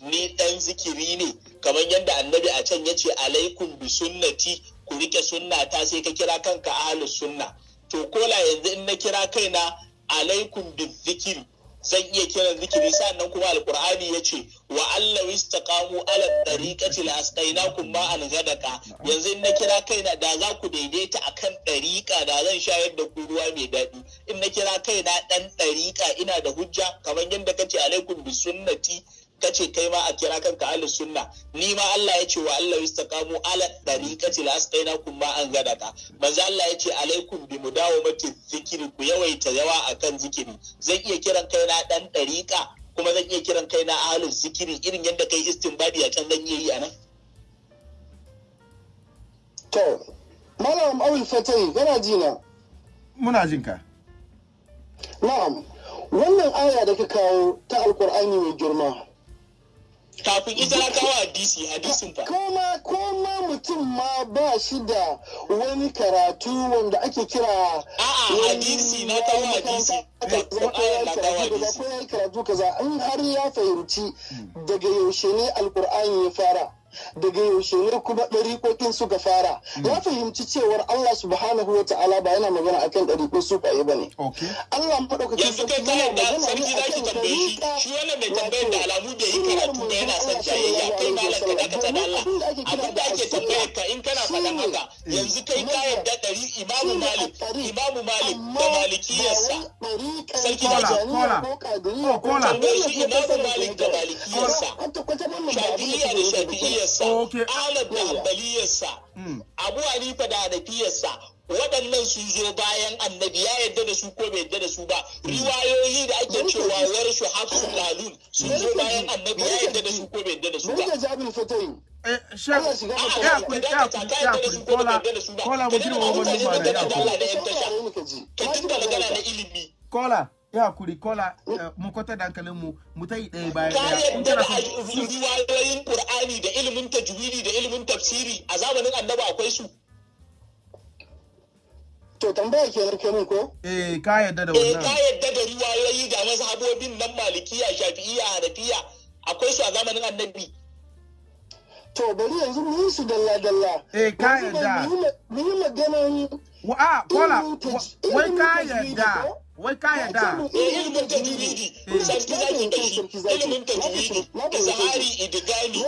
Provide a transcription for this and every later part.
ni dan zikiri ne. Kamar yadda annabi a can ya ce alaikum bi sunnati. Ku riƙe sunnata sai ka kira kanka ahlus sunna. To kola yanzu in na kira kaina alaikum bi zikiri. Zan iya kiran zikiri. Sannan kuma alkur'ani ya ce wa Allah istaqamu ala tariqati la asqainakum ma an gadaka yanzu in na kira kaina da za ku daidaita akan ɗariƙa da zan shayar da ku ruwa mai daɗi. In na kira kaina ɗan ɗariƙa ina da hujja. Kamar yadda kace alaikum bi sunnati. Kace kai ma a kira kanka ahlus sunna ni ma Allah ya ce wa Allah istaqamu ala tariqati la asqainakum ma an gadaka. Manzo Allah ya ce alaikum bi mudawamati zikiri ku yawaita yawa akan zikiri. Zan iya kiran kaina dan dariqa kuma zan iya kiran kaina ahlus zikiri irin yadda kai istinbadi a can zan iya yi a nan to malam awul fatai kana ji na? Muna jin ka. Na'am. Wannan aya da ka kawo ta alkur'ani mai girma kafin ita kawo hadisi hadisin fa. Koma koma mutum ma ba shi da wani karatu wanda ake kira a'a hadisi na kawo hadisi. karatu kaza. In har ya fahimci daga yaushe ne alkur'ani ya fara daga yaushe ne kuma ɗariƙoƙin suka fara? Ya fahimci cewar Allah subhanahu wa ta'ala ba yana magana akan ɗariƙo su ba ne. Allah maɗaukakin ka yarda sarki za ki tambaye shi. shi wannan mai tambayar da alamu bai yi karatu ba yana son jayayya. kai malam ka dakata da Allah. Abin da ake tambayar ka in kana faɗan haka yanzu kai ka yarda ɗari imamu malik imamu malik da malikiyarsa. sarki za ki kola kola. tambaye shi imamu malik da malikiyarsa. Shafi'iyya da shafi'iyyarsa Okay. ahmad da hanbaliyarsa Mm. abu hanifa da hanafiyarsa waɗannan sun zo bayan annabi ya yarda da su ko bai yarda da su ba. Riwayoyi da ake cewa warshu hafsu lalun sun zo bayan annabi ya yarda da su ko bai yarda da su ba. eh kola kola. Ya kuri ka ka ka. kola eh, mu kwata da hankalin mu mu ta yi ɗaya bayan ka ɗaya yarda kana da riwayoyin qur'ani da ilimin tajwidi da ilimin tafsiri a zamanin annabi akwai su To tambaya kenan kai mun ko? eh ka yarda da eh ka wannan yadda da riwayoyi ga mazhabobin nan malikiya shafi'iyya hanafiya akwai su a zamanin annabi To bari yanzu mu yi su dalla dalla. Eh, ka yarda. mu yi maganan wa a kola wai ka ilimin tajwidi yarda ko? Wai ka yarda? Ilimin tajwidi sarki zaki da ilimin tajwidi da idigami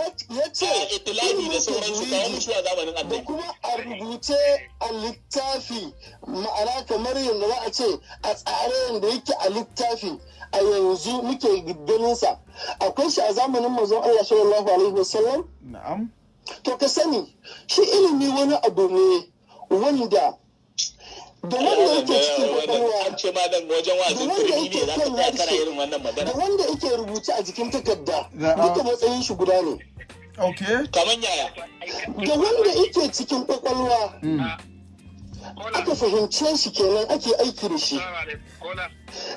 itilafi da sauransu kawo a zamanin da annabi. kuma a rubuce a littafi ma'ana kamar yadda za a ce a tsare yadda yake a littafi a yanzu muke ganinsa. Akwai shi a zamanin manzon Allah sallallahu alaihi wasallam? Na'am. To ka sani shi ilimi wani abu ne wanda da wanda yake cikin ƙwaƙwalwa an ce ma nan wajen wazin Da wanda turmi ne yake za ka kan tsaya kana harshe. irin wannan da magana wanda yake rubuce a jikin takarda. Duka matsayin shi guda ne. Okay. Kamar yaya? Da wanda yake cikin ƙwaƙwalwa mm. Aka fahimce shi kenan ake aiki da shi.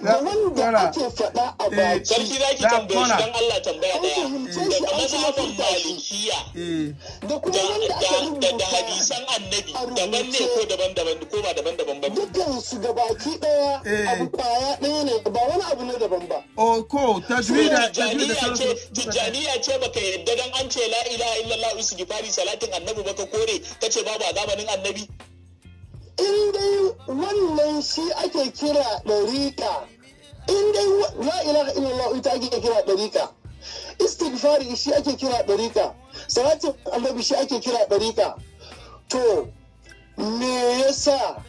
Da wanda ake faɗa a Eh, baki sarki zaki Da- tambaye shi kola. dan Allah tambaya ɗaya shi malikiya eh. Da kuma da wanda aka da- da rubuta da hadisan annabi a daban ne ko daban-daban ko ba daban-daban ba? Dukkan su ga baki ɗaya Eh. abu ƙwaya ɗaya ne ba wani abu ne daban ba. Oh ko tajwida tajwida Tijjaniya ce baka yadda dan an ce la ilaha illallah istighfari salatin annabi baka kore kace babu a zamanin annabi? In dai wannan shi ake kira ɗariƙa in dai la ilaha illallah ita ake kira ɗariƙa istighfari shi ake kira ɗariƙa salatin annabi shi ake kira ɗariƙa to me yasa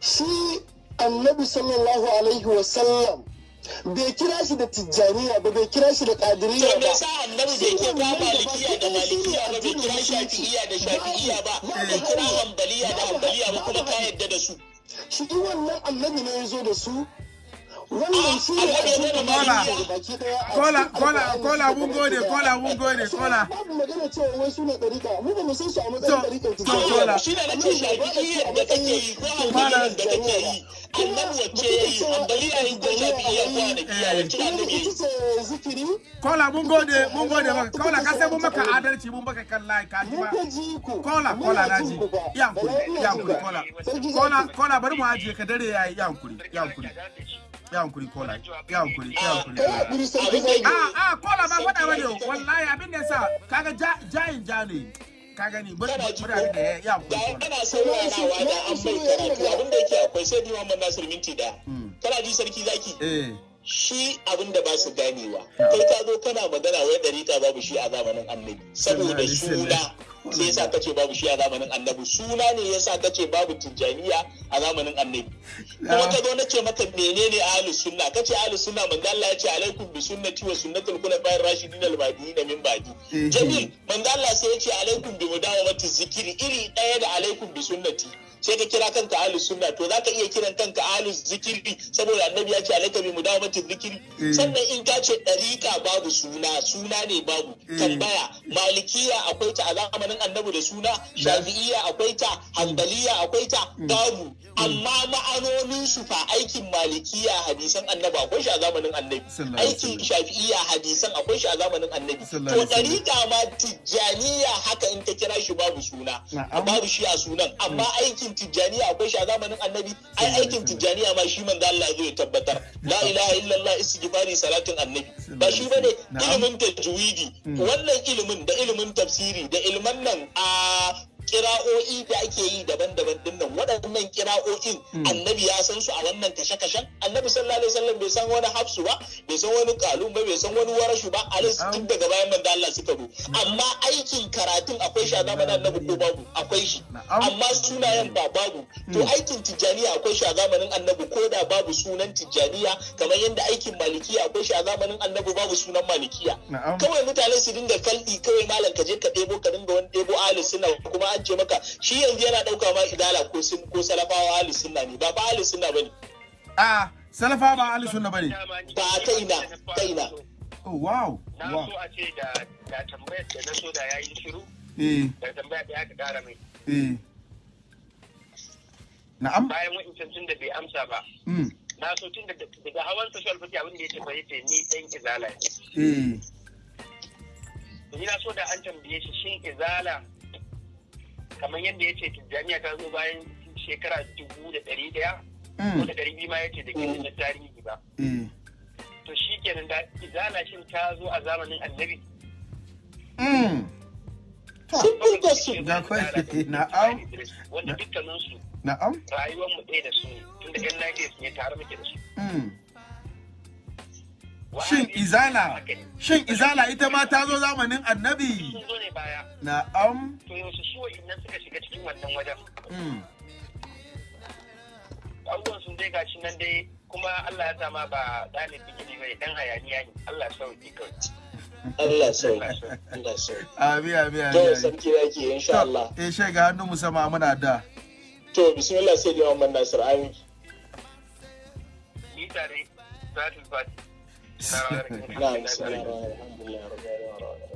shi annabi sallallahu alaihi wasallam bai kira shi da tijjaniya ba bai kira shi da me ba. yasa annabi bai kira malikiya da malikiya ba bai kira shafi'iya da shafi'iya ba bai kira hanbaliya da hanbaliya ba kuma ka yadda da su. Shi wannan annabi ne ya zo da su wannan shi ne kola kola kola mun gode kola mun gode kola. babu magana cewa wai su ne ɗarika. Mu ba mu san su a To, matsayin ɗarikan to, tijjaniya kola. ba. shi ne na ce shafi'iyyar da kake yi ko hanbaliyar da kake yi. Annabi wacce ya yi ko wacce annabi yi kola mun gode mun gode maka. Kola ka sai mun maka adalci mun maka kan lai ka ji ba. Kola kola na ji ku fa. ya hankuri Bala ina ya jin hankuri ka. kola. Kola kola bari mu ajiye ka dare yayi ya hankuri. Ya hankuri hankuri kola ya hankuri ya hankuri kola da a a kola ba faɗa ba ne wallahi abin da yasa kaga ja- jayin ja ne ka gani bari kana bari abin da ya ya da kuma ana saurarawa da an mai karatu abin da yake akwai sai Muhammad Nasir minti ɗaya Mm. kana ji sarki zaki? Eh. Shi abin da ba su ganewa. Kai ka zo kana magana wai dariƙa babu shi a zamanin annabi. Saboda suna sai yasa kace babu shi a zamanin annabi. Suna ne yasa kace babu tijjaniya a zamanin annabi. Kuma ka zo na ce maka menene ahlus sunna? Kace ahlus sunna manzo Allah ya ce alaikum bi sunnati wa sunnatul khulafa'ir rashidin al mahdiyyin min ba'di. Eh. jamil manzo Allah sai ya ce alaikum bi mudawamati zikiri iri ɗaya da alaikum bi sunnati. Sai ka kira kanka ahlus sunna to zaka iya kiran kanka ahlus zikiri saboda annabi ya ce alaika bi mudawamati zikiri. Eh. sannan in ka ce dariƙa babu suna suna ne babu. Eh. tambaya malikiya akwai ta a zamanin annabi da suna shafi'iyya akwai ta hanbaliya akwai ta babu. Amma ma'anonin su fa aikin malikiya hadisan annabi akwai shi a zamanin annabi. Aikin shafi'iyya hadisan akwai shi a zamanin annabi. To dariƙa ma tijjaniya haka in ka kira shi babu suna. Babu shi a sunan. Amma aikin tijjaniya akwai shi a zamanin annabi. Ai aikin tijjaniya ma shi manzo Allah zai tabbatar. La ilaha illallah istighfari salatin annabi. Ba shi ba ne ilimin tajwidi. Wannan ilimin da ilimin tafsiri da ilman nan a kira'o'i da ake yi daban-daban ɗin nan waɗannan kira'o'in annabi ya san su a wannan kashe-kashen. Annabi sallallahu alaihi wasallam bai san wani hafsu ba bai san wani kalun ba bai san wani warashu ba. Alis tun daga bayan manzo Allah suka zo. Amma aikin karatun akwai shi a zamanin annabi ko babu? Akwai shi. Amma sunayen ba babu. To aikin tijjaniya akwai shi a zamanin annabi ko da babu sunan tijjaniya kamar yadda aikin malikiya akwai shi a zamanin annabi babu sunan malikiya. Kawai mutane su dinga kalɗi kawai malam ka je ka ɗebo ka dinga wani ɗebo ahli sunna kuma an ce maka. Shi yanzu yana ɗauka ma idala ko sun ko salafawa ahli sunna ne ba ba ahli sunna ba ne. A salafa ba ali sunna ba ne. Ba ta ina ta ina. Oh wow na so a ce da da tambayar da na so da ya yi shiru. Eh. Da tambaya da ya ka kara mai. Eh. Na'am? Bayan wa'incan tun da bai amsa ba. Mm. Na so tun da daga hawan social media abin da ya ce fa ya ce ni dan izala ne. Eh. Ni na so da an tambaye shi shin izala kamar yadda ya ce tijjaniya ta zo bayan shekara dubu da ɗari ɗaya ko mm da ɗari biyu ma ya ce da ke da tarihi ba. Eh to shi kenan da izala shin ta zo a zamanin annabi? Mm. Simple question Da kwai- na'am. wanda dukkaninsu na'am. rayuwar mu ɗaya da su ne tunda yan Najeriya su ne tare muke da su. Mm. Shin izala shin izala ita ma ta zo zamanin annabi? Na'am to yaushe su wa'innan suka shiga cikin wannan wajen? mm abubuwan sun dai gashi nan dai kuma Allah ya sama ba ɗalibin ilimi ba ne dan hayaniya ne. Allah kawai. Allah sauƙi Allah sauƙi abi abi abi to abi. sarki yake insha Allah. eh shai ga hannun musamman muna da. To bismillah sai da Muhammad Nasir amin. Ni tare Salatul Fati na'am bismillah alhamdulillah rabbil alamin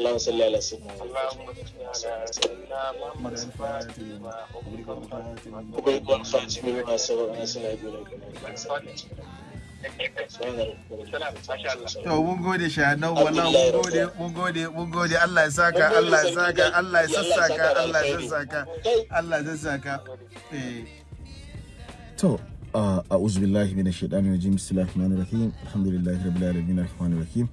اللهم صل على سيدنا محمد اللهم صل على سيدنا محمد الفاتح لما أغلق والخاتم لما وبيت والخاتم لما سبق ناصر الهدى سبحان ربك سلام ما شاء الله To mun gode shahannan wallahi mun gode mun gode mun gode Allah ya saka Allah ya saka Allah ya sassaka Allah ya sassaka Allah ya sassaka eh To, uh, a'udhu billahi minash shaitani rajim. Bismillahir rahmanir rahim. Alhamdulillahi rabbil alamin arrahmanir rahim.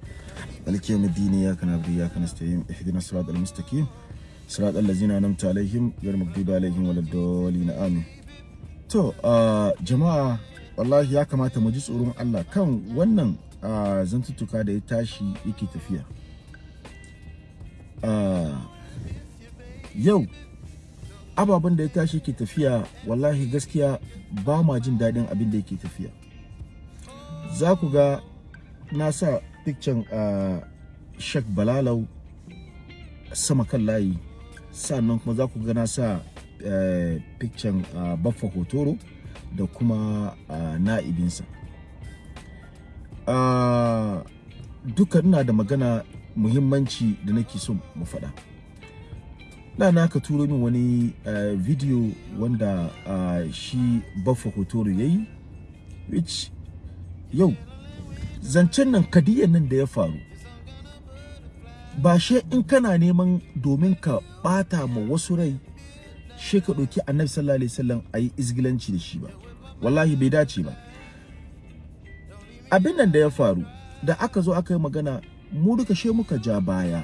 Maliki yawmiddin iyyaka na'budu wa iyyaka nasta'in. Ihdinas siratal mustaqim. Siratal ladzina an'amta alaihim ghayril maghdubi alaihim waladdallin. Amin. To, uh, jama'a wallahi ya kamata mu ji tsoron Allah kan wannan zantuttuka da ya tashi yake tafiya. Yau ababen da ya tashi ke tafiya wallahi gaskiya ba ma jin daɗin abin da yake tafiya. Za ku ga na sa picture a shek balalau sama kan layi. Sannan kuma za ku ga na sa eh, picture a baffa hotoro da kuma na'ibinsa. Duka ina da magana muhimmanci da nake so mu faɗa. Na ka turo min wani uh, video wanda uh, shi baffa hotoro ya yi which yau zancen nan kadiyan nan da ya faru ba she in kana neman domin ka bata ma wasu rai she ka ɗauki annabi sallallahu alaihi wasallam a yi izgilanci da shi ba. Wallahi bai dace ba. Abin nan da ya faru da aka zo aka yi magana mu duka she muka ja baya.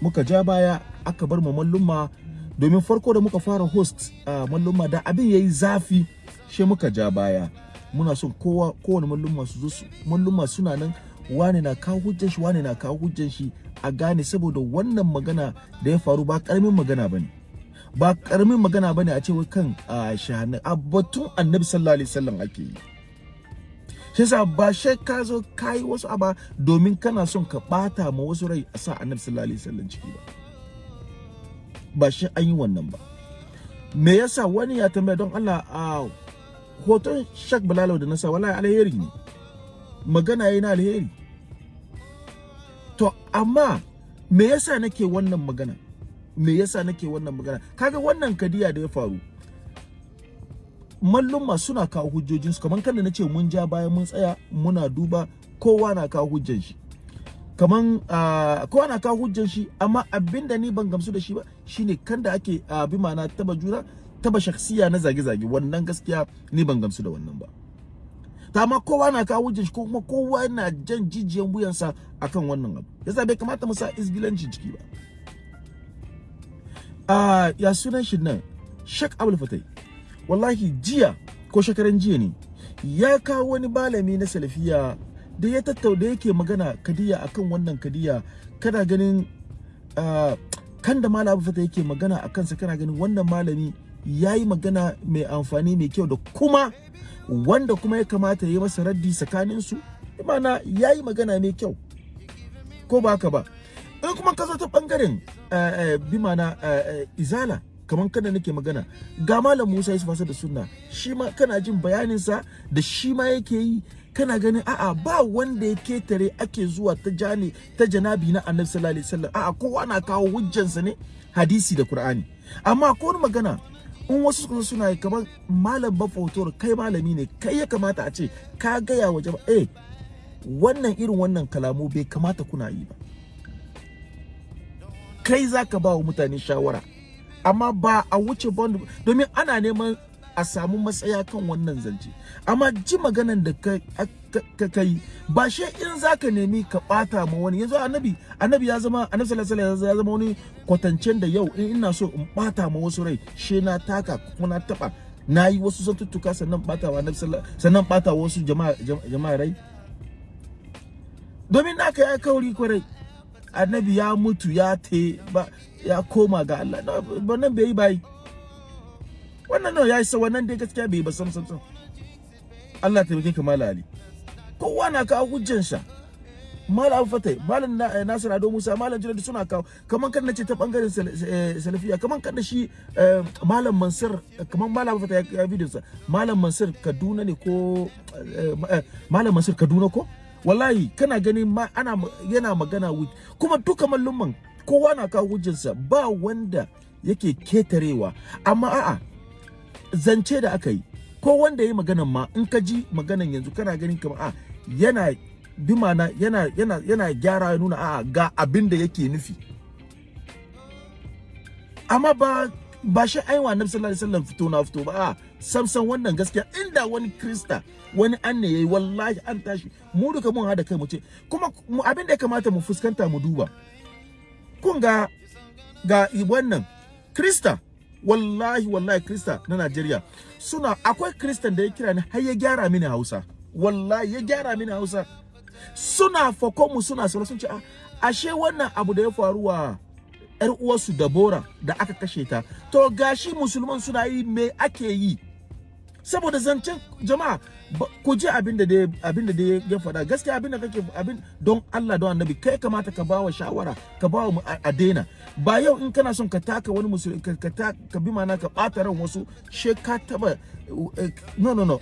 Muka ja baya aka bar mu mallumma. Domin farko da muka fara host a mallumma da abin yayi zafi she muka ja baya. Muna son kowa kowane mallumma su zo su mallumma suna nan wane na kawo hujjan shi wane na kawo hujjan shi a gane saboda wannan magana da ya faru ba ƙaramin magana ba ne ba ƙaramin magana ba ne a ce wai kan a shahana a batun annabi sallallahu alaihi wasallam ake yi. Shi yasa ba shi ka zo kai wasu aba domin kana son ka bata ma wasu rai a sa annabi sallallahu alaihi wasallam ciki ba. Ba shi an yi wannan ba. Me yasa? Wani ya tambaya don Allah a hoton Shak Bilal da nasa wallahi alheri ne. Magana yayi na alheri. To amma me yasa nake wannan magana? Me yasa nake wannan magana? Kaga wannan kadiya da ya faru mallumma suna kawo hujjojinsu. Kamar kan da na ce mun ja bayan mun tsaya muna duba kowa na kawo hujjan shi. Kaman kowa na kawo hujjan shi amma abin da ni ban gamsu da shi ba shine kan da ake uh, bi ma'ana taba juna taba shakhsiya na zage-zage. Wannan gaskiya ni ban gamsu da wannan ba. Ta amma kowa na kawo shi ko kuma kowa yana jan jijiyan wuyansa akan wannan abu. Yasa bai kamata mu sa isgilanci ciki ba. Uh, ya sunan shi nan? Sheikh Abdul Fatai. Wallahi jiya ko shekaran jiya ne ya kawo wani malami na salafiya da ya tattauna yake magana kadiya akan wannan kadiya. Kana ganin kan da malam fata yake magana a kansa kana ganin wannan malami ya yi magana mai amfani mai kyau da kuma wanda kuma ya kamata ya yi masa raddi tsakaninsu. Imana ya yi magana mai kyau ko ba haka ba? In kuma ka zo ta ɓangaren uh, uh, bi mana izala kamar kada nake magana ga malam Musa Yusuf Asad da sunna shi ma kana jin bayaninsa da shi ma yake yi. Kana ganin a'a ba wanda ya ƙetare ake zuwa ta jani ta janabi na annabi sallallahu alaihi wasallam. A'a kowa na kawo hujjansa ne hadisi da qur'ani. Amma ko magana in wasu suka suna yi kamar malam bafotor kai malami ne kai ya kamata a ce ka gaya wa jama'a eh wannan irin wannan kalamu bai kamata kuna yi ba. Kai zaka ba wa mutane shawara amma ba a wuce bond domin ana neman a samu matsaya kan wannan zance. Amma ji maganan da ka kai ba shi in zaka nemi ka bata ma wani. Yanzu annabi annabi ya zama annabi sallallahu alaihi wasallam ya zama wani kwatancen da yau in ina so in bata ma wasu rai she na taka kuma na taba na yi wasu zantuttuka sannan bata wa annabi sannan bata wasu jama'a jama'a rai. Domin naka ya kauri ƙwarai. Annabi ya mutu ya te ba ya koma ga Allah. Wannan bai yi bai wannan nawa ya isa wannan dai gaskiya bai ba sam sam sam. Allah ta ka mala ali. Kowa na kawo hujjan sa malam fatai malam nasir ado musa malam jiradi suna kawo. Kaman kan nace ta ɓangaren salafiya kaman kan shi malam mansur kaman malam fatai ya bidiyon sa. Malam mansur kaduna ne ko malam mansur kaduna ko? Wallahi kana ganin ma ana yana magana kuma duka mallumman kowa na kawo hujjarsa ba wanda yake ketarewa. Amma a'a zance da aka yi. Ko wanda ya yi maganan ma in ka ji maganan yanzu kana ganin kamar a yana bi mana yana yana yana gyara ya nuna a'a ga abin da yake nufi. Amma ba ba shi aiwa annabi sallallahu alaihi wasallam fito na fito ba. A samsan wannan gaskiya. Inda wani krista wani an ne yayi wallahi an tashi. Mu duka mun hada kai mu ce kuma abin da ya kamata mu fuskanta mu duba. Kun ga ga wannan krista wallahi wallahi krista na Najeriya suna akwai kristan da ya kira ni har ya gyara mini Hausa. Wallahi ya gyara mini Hausa. Suna fakon mu suna sauran sun ce ashe wannan abu da ya faru wa yar uwarsu Dabora da aka kashe ta. To gashi musulman suna yi me ake yi? Saboda zancen jama'a ku ji abin da abin ya faɗa. Gaskiya abin da kake abin don Allah don Annabi kai kamata ka bawa shawara ka bawa mu a daina. Ba yau in kana son ka taka wani musulmi ka ka, ka bi mana ka bata ran wasu she ka taba no no no.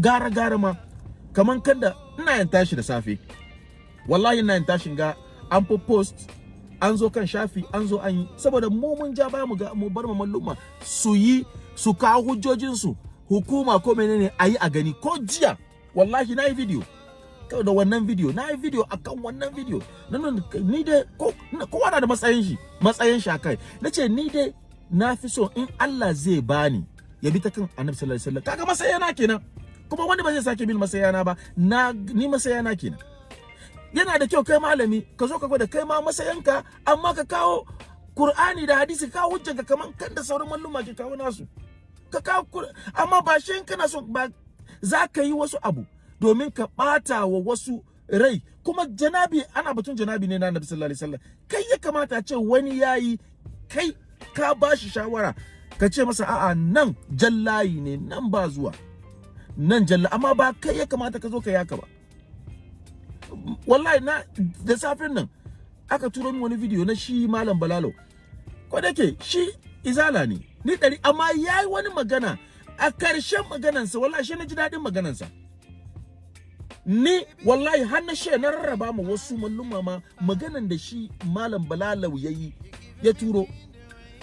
Gara gara ma. Kaman kanda ina yin tashi da safe. Wallahi ina yin tashin ga an post an zo kan shafi an zo an yi. Saboda mu mun ja baya mu bar mu malluma su yi su kawo hujjojin su hukuma ko menene ayi a gani ko jiya? Wallahi na yi video. Da wannan video na yi video akan wannan video. Nan ni dai ko kowa na da matsayin shi matsayin shi akai nace ni dai na fi so in Allah zai bani ya bi ta kan Annabi sallallahu alaihi wasallam. Kaga matsayina kenan. Kuma wani ba zai sake bin masayana ba. Na ni masayana kenan. Yana da kyau kai malami ka zo ka gwada kai ma masayanka amma ka kawo Qur'ani da hadisi ka hujjanka kaman kan da sauran malluma ke kawo nasu. Ka kawo amma ba shi kana so ba za ka yi wasu abu domin ka bata wa wasu rai. Kuma janabi ana batun janabi ne na Annabi sallallahu alaihi wasallam. Kai ya kamata ce wani yayi kai ka bashi shawara ka ce masa a'a nan jallayi ne nan ba zuwa nan jalla amma ba kai ya kamata ka zo ka yaka ba. Wallahi na da safin nan aka turo min wani video na shi malam balalo. Ko da ke shi izala ne. Ni dari amma yayi wani magana. A ƙarshen maganansa wallahi shi na ji daɗin maganansa. Ni wallahi har na she na rarraba ma wasu malluma ma maganan da shi malam balalau yayi ya turo.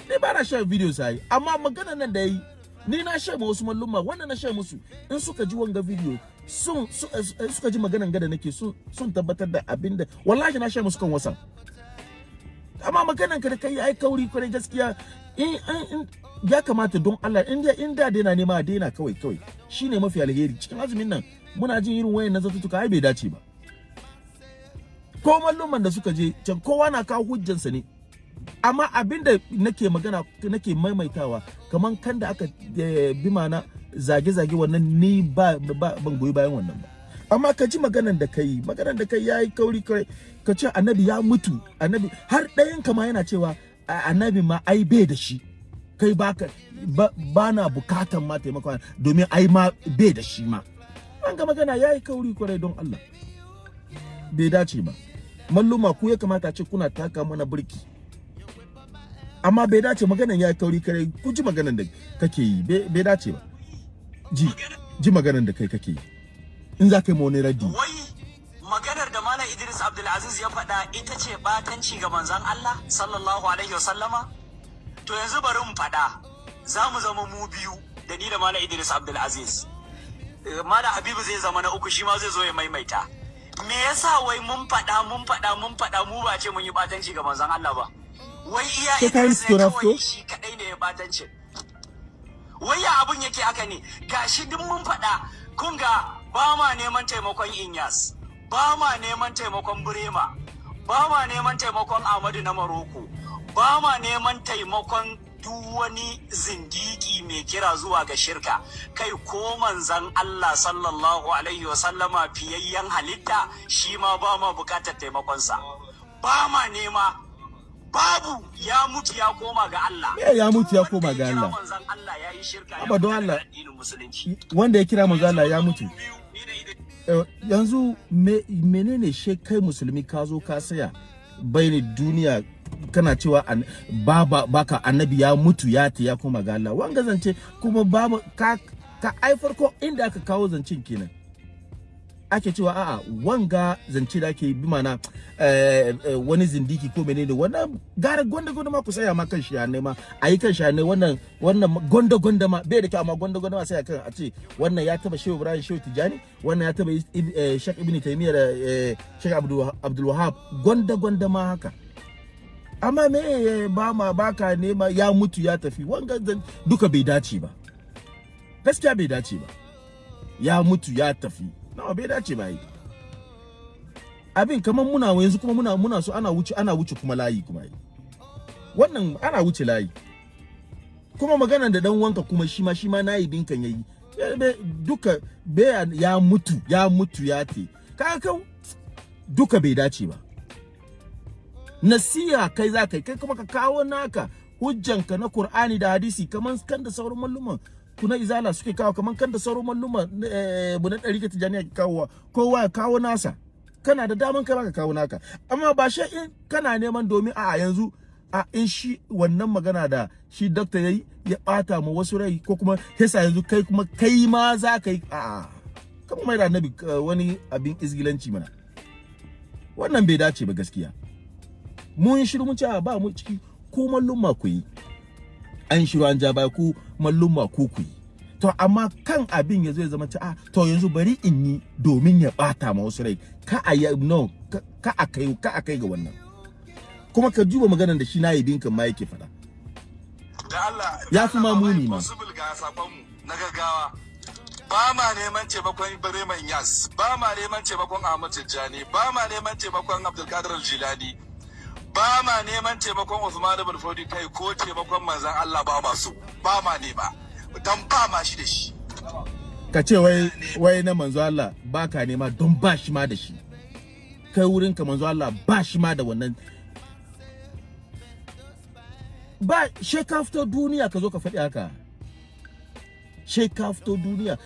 Ni ba na shan video sai amma maganan nan da yayi ni na she ma wasu malluma wannan na she musu. In suka ji wanga video sun suka ji maganan gada nake sun tabbatar da abin da wallahi na she musu kan wasan amma maganan ka da kai ai kauri ƙwarai gaskiya. In ya kamata don Allah in da in da daina nema daina kawai kawai. Shine mafi alheri. Cikin azumin nan muna jin irin wayan na zatutuka ai bai dace ba. Ko malluman da suka je can kowa na kawo hujjansa ne. Amma abin da nake magana nake maimaitawa kaman kan da aka bi mana zage-zage wannan ni ba, ban goyi bayan wannan ba. Amma ka ji maganan da kai maganan da kai yayi kauri kai ka ce annabi ya mutu annabi har ɗayan kama yana cewa annabi ma ai bai da shi. Kai baka ba na bukatan ma taimakon domin ai ma bai da shi ma. An ga magana yayi kauri ƙwarai don Allah. Bai dace ba. Malluma ku ya kamata ce kuna taka mana burki amma bai dace maganan yayi kauri ƙwarai ku ji maganan da kake yi. Bai dace ba. Ji ji maganan da kai kake yi. In za ka yi wani raddi. Maganar da Malam Idris Abdulaziz ya faɗa ita ce batanci ga manzon Allah sallallahu alaihi wasallama? To yanzu bari mu faɗa. Za mu zama mu biyu da ni da Malam Idris Abdulaziz. Malam Habibu zai zama na uku shi ma zai zo ya maimaita. Me yasa wai mun faɗa mun faɗa mun faɗa mu ba ce mun yi batanci ga manzon Allah ba? Wai iya Idris ne kawai shi kadai ne ya batanci wai ya abun yake haka ne? Gashi duk mun faɗa. Kun ga ba ma neman taimakon Inyas ba ma neman taimakon Burema ba ma neman taimakon Ahmadu na Maroko ba ma neman taimakon duk wani zindiki mai kira zuwa ga shirka. Kai ko manzan Allah sallallahu alaihi wasallama fiyayyen halitta shi ma ba ma buƙatar taimakonsa. Ba ma nema babu ya mutu ya koma ga Allah. Me ya mutu ya koma ga Allah. manzan Allah ya yi shirka Abba don Allah. wanda ya kira manzo Allah ya mutu. Eh, yanzu me, menene she kai musulmi ka zo ka saya? Bayani duniya kana cewa baba baka annabi ya mutu ya ta ya koma ga Allah. Wanga zance kuma babu ka ka ai farko inda aka kawo zancen kenan. Ake cewa a'a wanga zance da ake bi mana eh, eh, wani zindiki ko menene wannan gara gonda gonda ma ku saya ma kan shi ne ma ayi kan shi ne wannan wannan gonda gonda ma bai da kyau amma gonda gonda ma sai kan a ce wannan ya taba Shehu Ibrahim Shehu Tijani wannan ya taba eh, Sheikh Ibn Taymiyyah da Sheikh Abdul Wahhab gonda gonda ma haka. Amma me eh, ba ma baka nema ya mutu ya tafi. Wanga duka bai dace ba. Gaskiya bai dace ba. Ya mutu ya tafi. Nawa bai dace ba yi abin kamar muna yanzu kuma muna muna so ana wuce ana wuce kuma layi kuma yi wannan ana wuce layi. Kuma maganar da dan wanka kuma shi ma shi ma na yi dinkan yayi. Duka be ya mutu ya mutu ya te kaga kau duka bai dace ba. Nasiha kai za ka yi kai kuma ka kawo naka hujjanka na Qur'ani da hadisi kaman kan da sauran malluman kuna izala suke kawo kaman kan da sauran malluman eh bunan ɗari ka tijaniya ke kawo kowa ya kawo nasa. Kana da daman kai ka kawo naka. Amma ba shi in kana neman domin a yanzu a in shi wannan magana da shi doctor yayi ya bata ma wasu rai ko kuma yasa yanzu kai kuma kai ma za ka yi a kuma mai da annabi eh, wani abin izgilanci mana. Wannan bai dace ba gaskiya. Mun shiru mun ce ba mu ciki ko mallumma ku yi. An shiru an ja baya ku mallumma ku ku yi. To amma kan abin ya zai zama ce a to yanzu bari in yi domin ya bata ma wasu rai. Ka a yi no ka- a kai ka a kai ga wannan. Kuma ka duba maganar da shi na yibin kan ma yake faɗa. Da Allah Ya fi ma muni ma. na gaggawa. Ba ma neman taimakon Ibrahim Yas ba ma neman taimakon Ahmad Tijjani ba ma neman taimakon Abdulkadir Jilani ba ma neman taimakon Usman ibn Fodi kai ko taimakon manzon Allah ba ma so. Ba ma nema. Dan ba ma shi da shi. Ka ce wai wai na manzo Allah ba ka nema don ba shi ma da shi. Kai wurin ka manzo Allah ba shi ma da wannan. Ba she ka fito duniya ka zo ka faɗi haka. She ka fito duniya.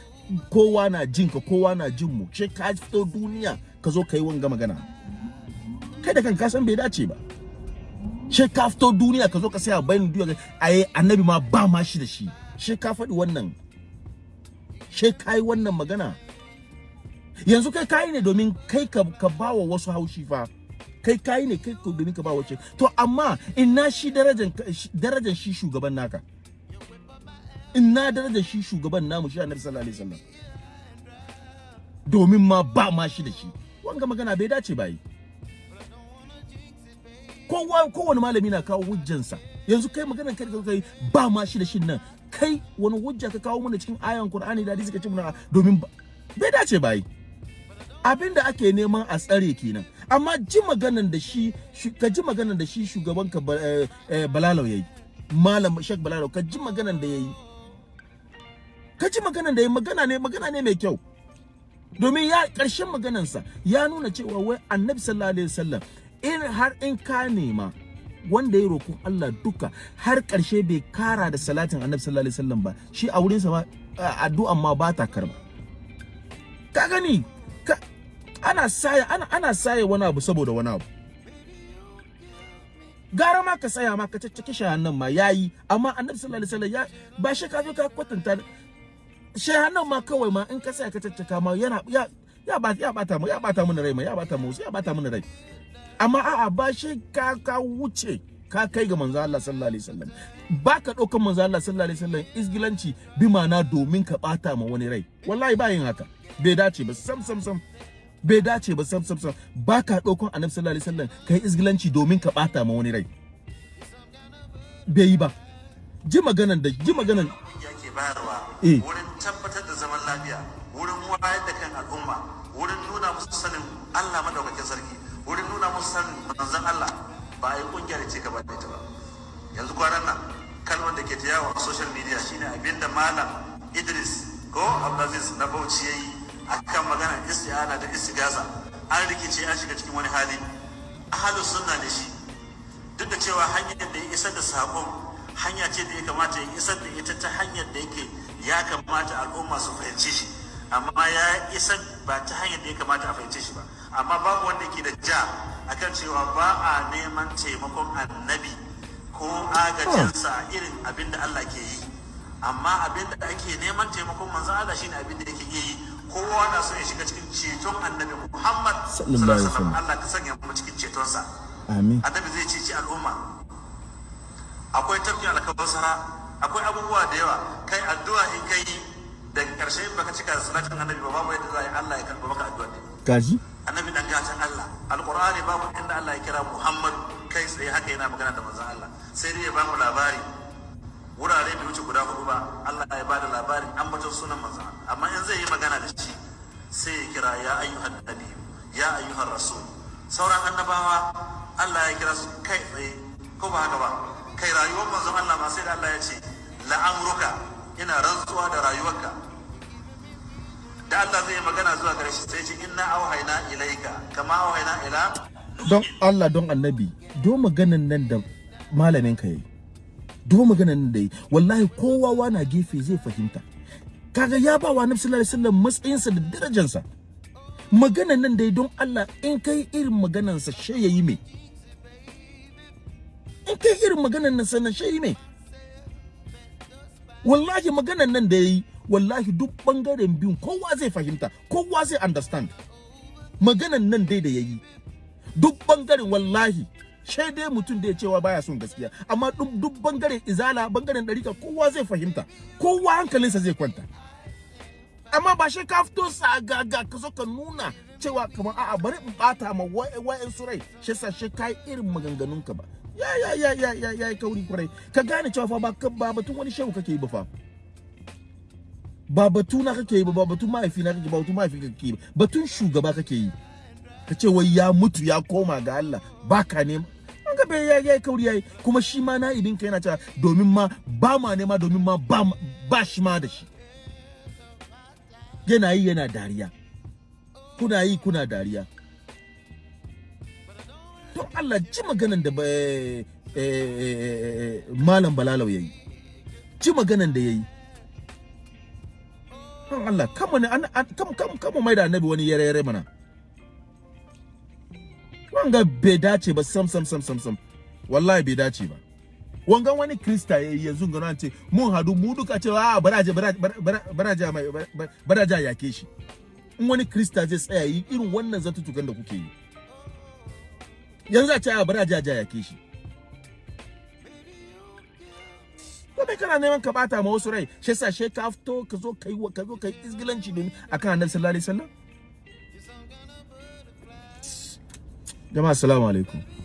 Kowa na jin ka kowa na jin mu she ka fito duniya ka zo ka yi wanga magana. Kai da kanka san bai dace ba. She ka fito duniya ka zo ka saya bayan duniya ai annabi ma ba ma shi da shi. She ka faɗi wannan. She kai wannan magana. Yanzu kai kai ne domin kai ka, ka bawa wasu haushi fa. Kai kai ne kai ka domin ka bawa wace to amma ina shi darajan darajan shi shugaban naka? Ina darajan shi shugaban namu shi annabi sallallahu alaihi wasallam? Domin ma ba ma shi da shi. Wanga magana bai dace ba yi. Kowa kowane malami na kawo hujjansa. Yanzu kai maganar kai da kai ba ma shi da shin nan. Kai wani hujja ka kawo mana cikin ayan Qur'ani da hadisi ka ce mana domin bai dace ba yi. Abin da ake neman a tsare kenan. Amma ji maganan da shi ka ji maganan da shi shugaban ka Balalau yayi malam Sheikh Balalau ka ji maganan da yayi ka ji maganan da yayi magana ne magana ne mai kyau. Domin ya ƙarshen maganansa ya nuna cewa wai Annabi sallallahu alaihi wasallam in har in ka nema wanda ya roƙon Allah duka har ƙarshe bai kara da salatin annabi sallallahu alaihi wasallam ba. Shi a wurin sa addu'an ma ba ta karɓa. Ka gani? Ana saya ana ana saya wani abu saboda wani abu. Gara ma ka saya ma ka caccake shahannan ma yayi amma annabi sallallahu alaihi wasallam ba shi ka zo ka kwatanta shahannan ma kawai ma in ka saya ka caccaka ma yana ya ya ba ya bata mu ya bata mu rai ma ya bata mu ya bata mu rai. Amma a'a ba shi ka ka wuce ka kai ga manzo Allah sallallahu alaihi wasallam. Ba ka ɗaukan manzo Allah sallallahu alaihi wasallam isgilanci bi ma'ana domin ka bata ma wani rai. Wallahi ba yin haka. Bai dace ba sam sam sam. Bai dace ba sam sam sam. Ba ka ɗaukan annabi sallallahu alaihi wasallam kai isgilanci domin ka bata ma wani rai. Bai yi ba. Ji maganan da ji maganan. Yake bayarwa Eh. wurin tabbatar da zaman lafiya wurin wayar da kan al'umma wurin nuna musu sanin Allah madaukakin sarki. Wurin nuna musu sanin manzon Allah ba a yi ƙungiyar ce gaba da ita ba. Yanzu kwanan nan kalmar da ke ta yawo a social media shine abin da malam Idris ko Abdulaziz na Bauchi yayi akan magana isti'ana da istigasa an rikice an shiga cikin wani hali. Ahlus sunna ne shi. Duk da cewa hanyar da ya isar da saƙon hanya ce da ya kamata ya isar da ita ta hanyar da yake ya kamata al'umma su fahimce shi. Amma ya isar ba ta hanyar da ya kamata a fahimce shi ba. Amma babu wanda ke da ja akan cewa ba a neman taimakon annabi ko agajinsa irin abin da Allah ke yi. Amma abin da ake neman taimakon manzo Allah shine abin da yake yi. Kowa na so ya shiga cikin ceton annabi Muhammad Sallallahu alaihi wasallam. Allah ka sanya mu cikin cetonsa. Amin. Annabi zai ceci al'umma. Akwai tafkin alkawasara akwai abubuwa da yawa. Kai addu'a in kai da ƙarshe baka cika salatin annabi ba babu yadda za a yi Allah ya karɓa maka addu'a. Kaji annabi dan gatan Allah. Alqur'ani babu inda Allah ya kira Muhammad kai tsaye haka yana magana da manzon Allah. Sai dai ya ba mu labari. Wurare bai wuce guda huɗu ba Allah ya ba da labarin ambaton sunan manzon Allah. Amma in zai yi magana da shi sai ya kira ya ayyuhan nabi ya ayyuhan rasul. Sauran annabawa Allah ya kira su kai tsaye. Ko ba haka ba? Kai rayuwar manzon Allah ma sai da Allah ya ce la'amruka ina rantsuwa da rayuwarka. Da Allah zai yi magana zuwa shi sai ce inna auhayna ilaika. Kama auhayna ila don Allah don annabi do maganan nan da malamin ka yayi. Do maganan nan da yi wallahi kowa wana gefe zai fahimta. Kaga ya ba wa annabi sallallahu alaihi wasallam matsayinsa da darajarsa maganan nan da yi don Allah in kai irin maganansa she yayi me? In kai irin maganan nan sannan she yi me? Wallahi maganan nan da yayi wallahi duk ɓangaren biyun kowa zai fahimta kowa zai understand. Maganan nan dai da yayi. Duk ɓangaren wallahi shai dai mutum da ya cewa baya son gaskiya. Amma duk ɓangaren izala ɓangaren ɗarika kowa zai fahimta. Kowa hankalinsa zai kwanta. Amma ba shi ka fito sagaga ka zo ka nuna cewa kamar a'a bari in bata ma wa'en su rai. Shi sa shi kai irin maganganun ka ba. Ya ya ya ya ya ya kauri kurai ka gane cewa fa ba batun wani shehu kake yi ba fa. Ba batu na kake yi ba ba batun mahaifi na kake ba batun mahaifi kake yi ba. Batun shugaba kake yi. Ka ce wai ya mutu ya koma ga Allah. Baka nema. An ga bai ya yi kauri yayi kuma shi ma na ibin ka yana cewa domin ma ba ma nema domin ma ba shi ma da shi. Yana yi yana dariya. Kuna yi kuna dariya. To Allah ji maganan da eh, eh, malam balalau yayi ji maganan da yayi don Allah kama ne an kam kam kama mai da annabi wani yare yare mana. Wanga bai dace ba sam sam sam sam sam. Wallahi bai dace ba. Wangan wani krista yayi yanzu ga nan ce mun hadu mu duka ce a baraje baraje mai baraje yake shi. In wani krista zai tsaya yi irin wannan zatutukan da kuke yi. Yanzu a ce a baraje yake shi. Bai kana neman ka bata ma wasu rai shi yasa she ka fito ka zo kai ka zo kai izgilanci domin akan annabi sallallahu alaihi wasallam? Jama'a assalamu alaikum.